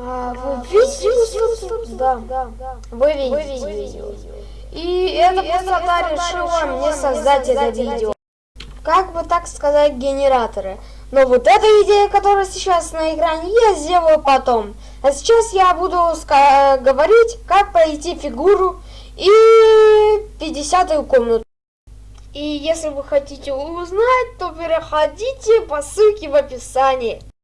А, вы видели, Да, вы видели видео. И эта пустота решила мне создать это видео. Как бы так сказать, генераторы. Но вот эта идея, которая сейчас на экране, я сделаю потом. А сейчас я буду говорить, как пройти фигуру и 50 комнату. И если вы хотите узнать, то переходите по ссылке в описании.